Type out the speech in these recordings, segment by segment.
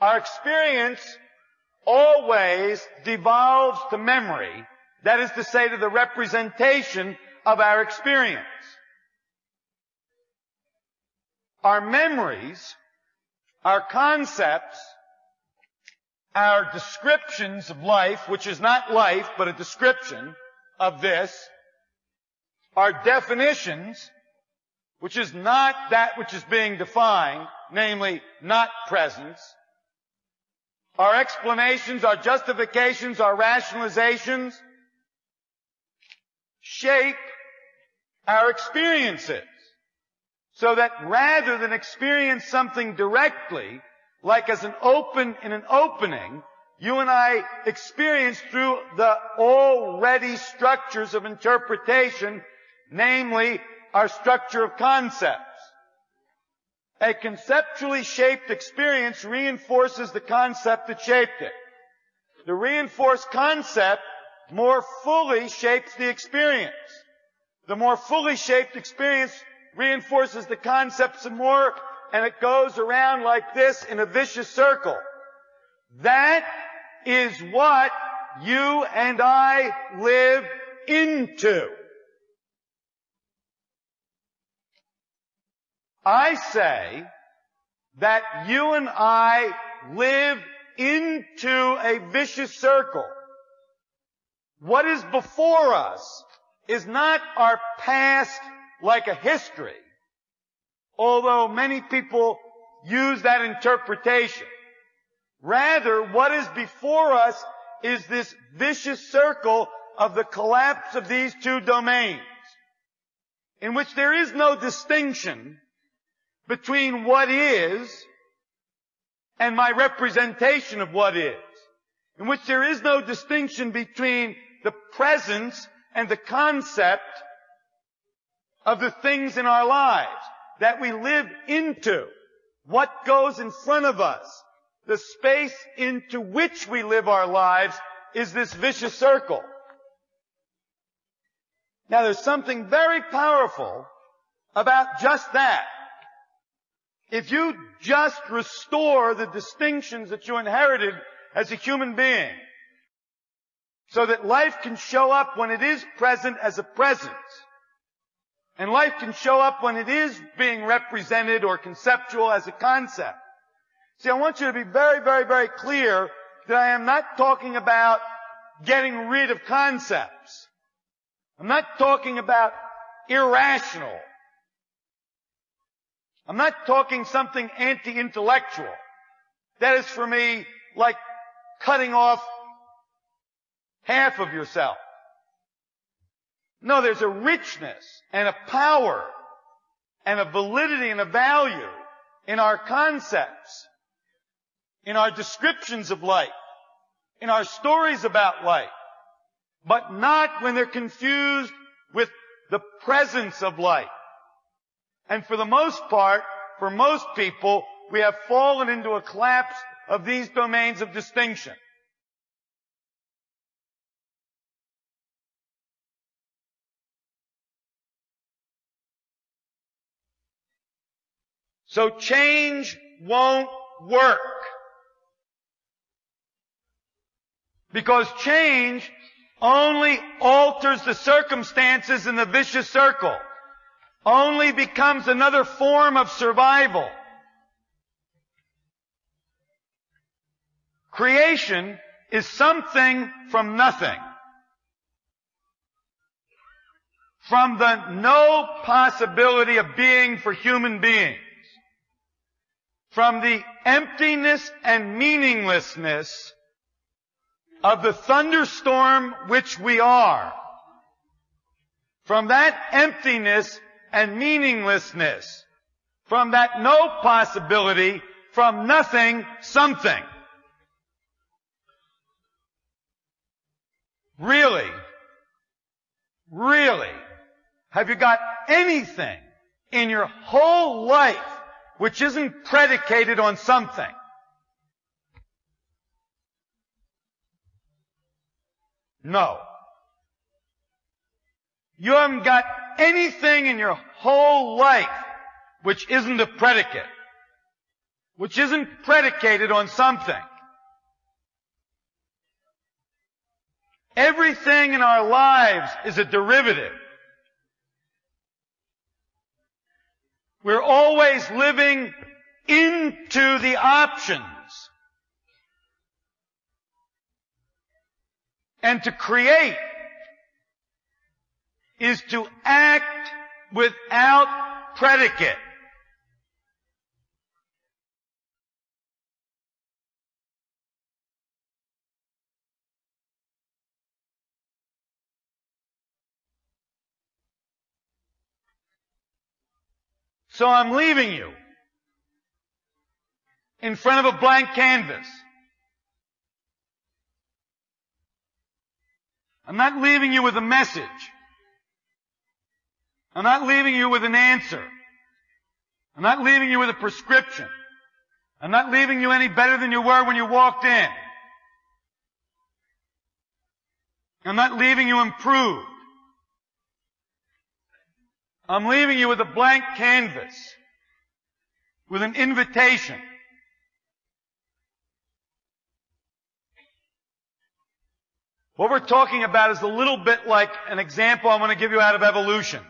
Our experience always devolves to memory, that is to say to the representation of our experience. Our memories, our concepts, our descriptions of life, which is not life, but a description of this, our definitions, which is not that which is being defined, namely not presence, our explanations, our justifications, our rationalizations shape our experiences. So that rather than experience something directly, like as an open in an opening, you and I experience through the already structures of interpretation, namely our structure of concepts. A conceptually shaped experience reinforces the concept that shaped it. The reinforced concept more fully shapes the experience. The more fully shaped experience reinforces the concept some more and it goes around like this in a vicious circle. That is what you and I live into. I say that you and I live into a vicious circle. What is before us is not our past like a history, although many people use that interpretation. Rather, what is before us is this vicious circle of the collapse of these two domains, in which there is no distinction between what is and my representation of what is, in which there is no distinction between the presence and the concept of the things in our lives that we live into, what goes in front of us, the space into which we live our lives is this vicious circle. Now there's something very powerful about just that. If you just restore the distinctions that you inherited as a human being, so that life can show up when it is present as a presence, and life can show up when it is being represented or conceptual as a concept. See, I want you to be very, very, very clear that I am not talking about getting rid of concepts. I'm not talking about irrational I'm not talking something anti-intellectual. That is for me like cutting off half of yourself. No, there's a richness and a power and a validity and a value in our concepts, in our descriptions of life, in our stories about life, but not when they're confused with the presence of life. And for the most part, for most people, we have fallen into a collapse of these domains of distinction. So change won't work. Because change only alters the circumstances in the vicious circle only becomes another form of survival. Creation is something from nothing. From the no possibility of being for human beings. From the emptiness and meaninglessness of the thunderstorm which we are. From that emptiness and meaninglessness. From that no possibility, from nothing, something. Really? Really? Have you got anything in your whole life which isn't predicated on something? No. You haven't got anything in your whole life which isn't a predicate, which isn't predicated on something. Everything in our lives is a derivative. We're always living into the options. And to create is to act without predicate. So I'm leaving you in front of a blank canvas. I'm not leaving you with a message. I'm not leaving you with an answer. I'm not leaving you with a prescription. I'm not leaving you any better than you were when you walked in. I'm not leaving you improved. I'm leaving you with a blank canvas, with an invitation. What we're talking about is a little bit like an example I'm going to give you out of evolution.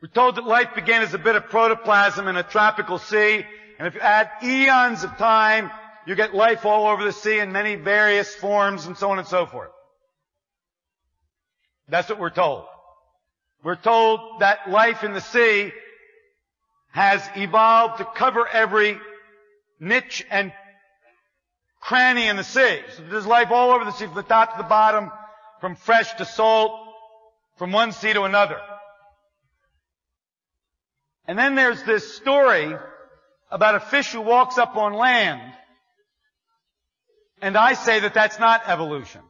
We're told that life began as a bit of protoplasm in a tropical sea, and if you add eons of time, you get life all over the sea in many various forms and so on and so forth. That's what we're told. We're told that life in the sea has evolved to cover every niche and cranny in the sea. So there's life all over the sea, from the top to the bottom, from fresh to salt, from one sea to another. And then there's this story about a fish who walks up on land. And I say that that's not evolution.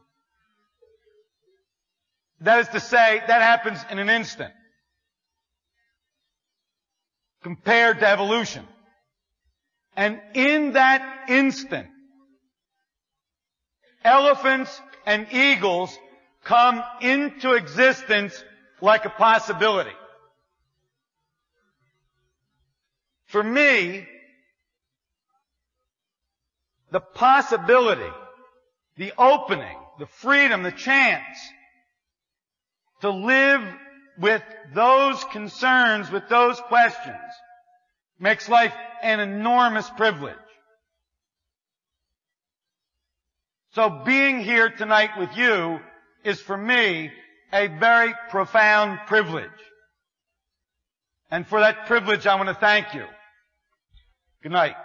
That is to say, that happens in an instant. Compared to evolution. And in that instant, elephants and eagles come into existence like a possibility. For me, the possibility, the opening, the freedom, the chance to live with those concerns, with those questions, makes life an enormous privilege. So being here tonight with you is for me a very profound privilege. And for that privilege, I want to thank you. Good night.